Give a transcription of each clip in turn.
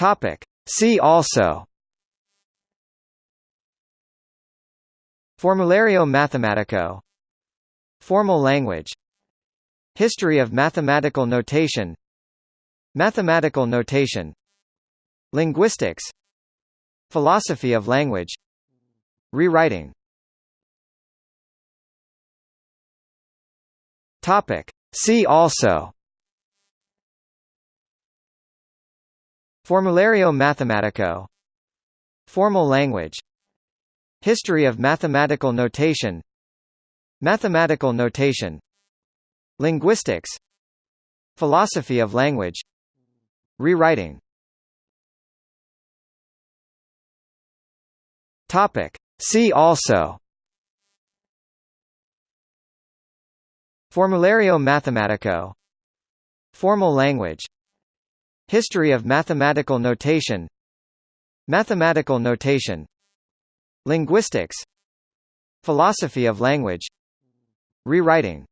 Topic. See also. Formulario Mathematico. Formal language. History of mathematical notation. Mathematical notation. Linguistics. Philosophy of language. Rewriting. Topic. See also Formulario Mathematico. Formal language. History of mathematical notation. Mathematical notation. Linguistics. Philosophy of language. Rewriting. Topic. See also. Formulario Mathematico. Formal language History of mathematical notation. Mathematical notation. Linguistics. Philosophy of language. Rewriting.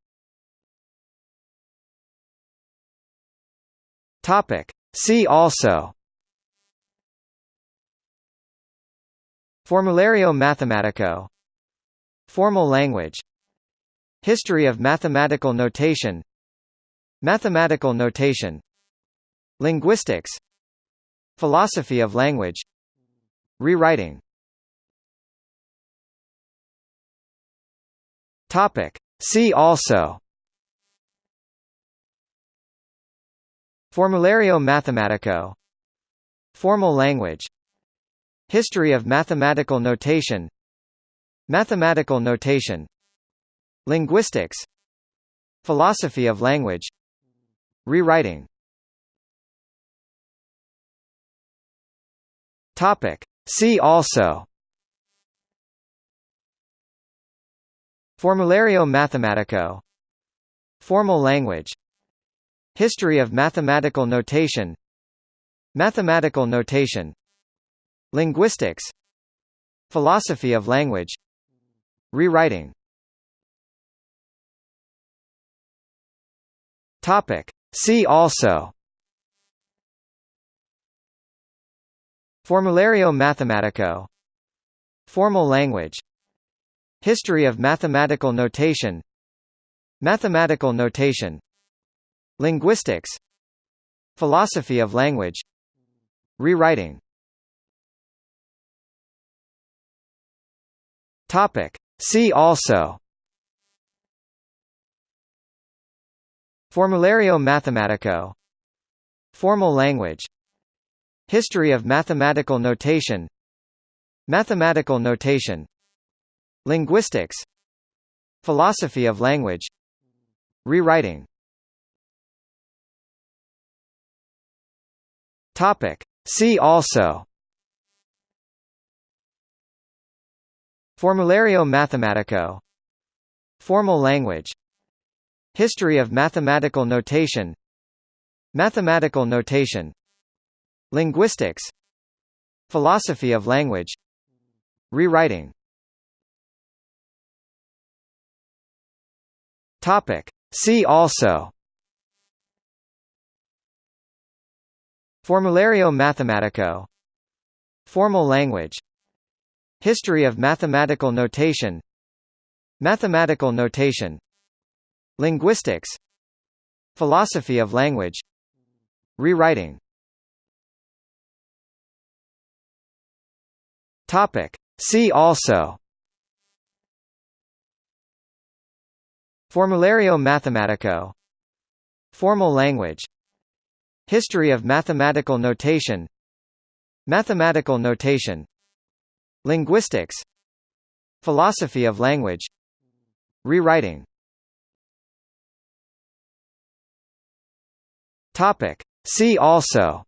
Topic. See also. Formulario Mathematico. Formal language. History of mathematical notation. Mathematical notation Linguistics. Philosophy of language. Rewriting. Topic. See also. Formulario Mathematico. Formal language. History of mathematical notation. Mathematical notation. Linguistics. Philosophy of language. Rewriting Topic. See also. Formulario Mathematico. Formal language. History of mathematical notation. Mathematical notation. Linguistics. Philosophy of language. Rewriting. Topic. See also Formulario Mathematico. Formal language. History of mathematical notation. Mathematical notation. Linguistics. Philosophy of language. Rewriting. Topic. See also. Formulario Mathematico. Formal language History of mathematical notation. Mathematical notation. Linguistics. Philosophy of language. Rewriting. Topic. See also. Formulario Mathematico. Formal language. History of mathematical notation. Mathematical notation Linguistics. Philosophy of language. Rewriting. Topic. See also. Formulario Mathematico. Formal language. History of mathematical notation. Mathematical notation. Linguistics. Philosophy of language. Rewriting Topic. See also. Formulario Mathematico. Formal language. History of mathematical notation. Mathematical notation. Linguistics. Philosophy of language. Rewriting. Topic. See also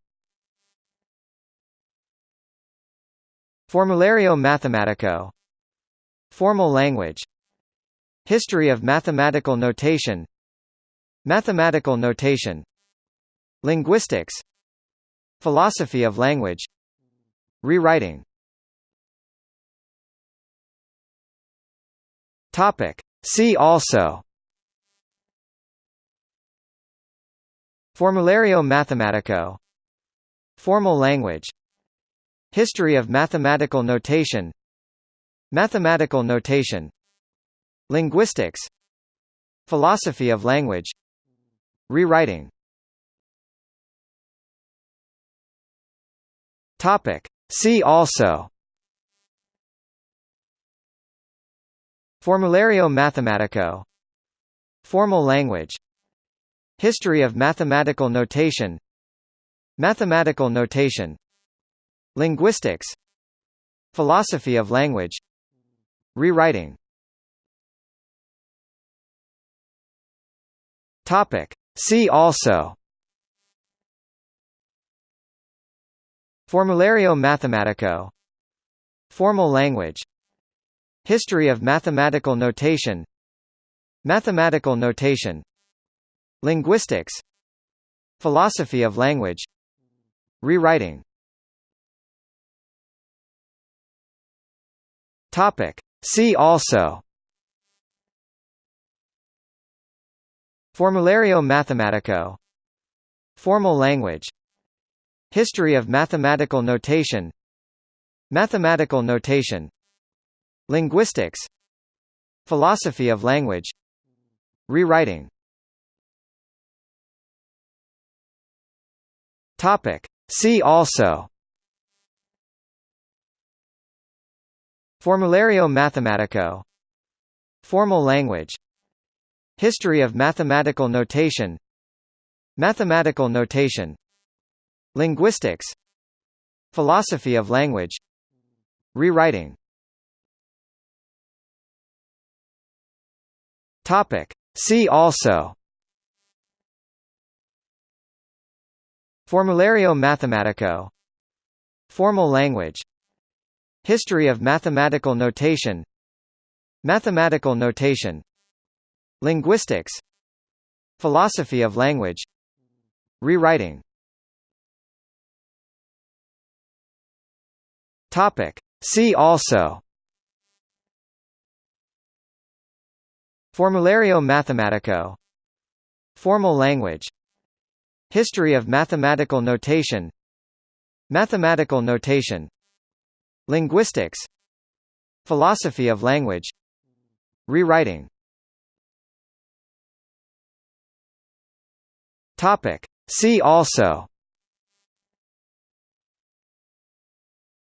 Formulario Mathematico. Formal language. History of mathematical notation. Mathematical notation. Linguistics. Philosophy of language. Rewriting. Topic. See also. Formulario Mathematico. Formal language History of mathematical notation. Mathematical notation. Linguistics. Philosophy of language. Rewriting. Topic. See also. Formulario Mathematico. Formal language. History of mathematical notation. Mathematical notation Linguistics. Philosophy of language. Rewriting. Topic. See also. Formulario Mathematico. Formal language. History of mathematical notation. Mathematical notation. Linguistics. Philosophy of language. Rewriting Topic. See also. Formulario Mathematico. Formal language. History of mathematical notation. Mathematical notation. Linguistics. Philosophy of language. Rewriting. Topic. See also Formulario Mathematico. Formal language. History of mathematical notation. Mathematical notation. Linguistics. Philosophy of language. Rewriting. Topic. See also. Formulario Mathematico. Formal language History of mathematical notation. Mathematical notation. Linguistics. Philosophy of language. Rewriting. Topic. See also. Formulario Mathematico. Formal language. History of mathematical notation. Mathematical notation Linguistics. Philosophy of language. Rewriting. Topic. See also.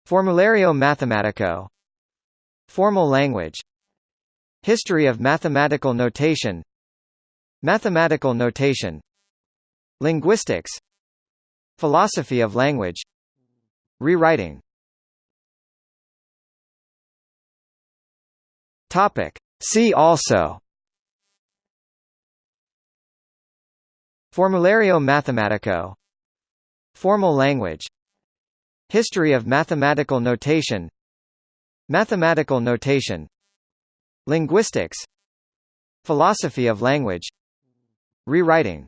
Formulario Mathematico. Formal language. History of mathematical notation. Mathematical notation. Linguistics. Philosophy of language. Rewriting Topic. See also. Formulario Mathematico. Formal language. History of mathematical notation. Mathematical notation. Linguistics. Philosophy of language. Rewriting.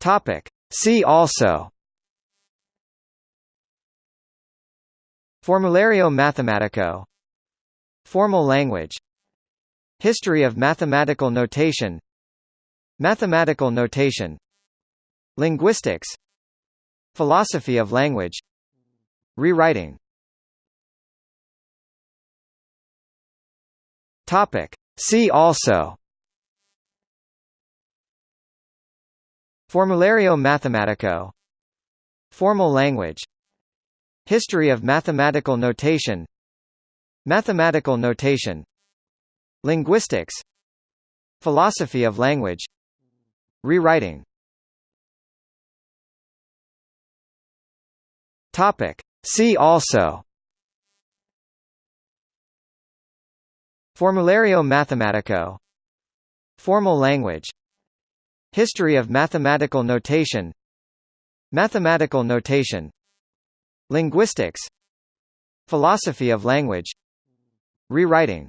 Topic. See also Formulario Mathematico. Formal language. History of mathematical notation. Mathematical notation. Linguistics. Philosophy of language. Rewriting. See also. Formulario Mathematico. Formal language History of mathematical notation. Mathematical notation. Linguistics. Philosophy of language. Rewriting. Topic. See also. Formulario Mathematico. Formal language. History of mathematical notation. Mathematical notation Linguistics Philosophy of language Rewriting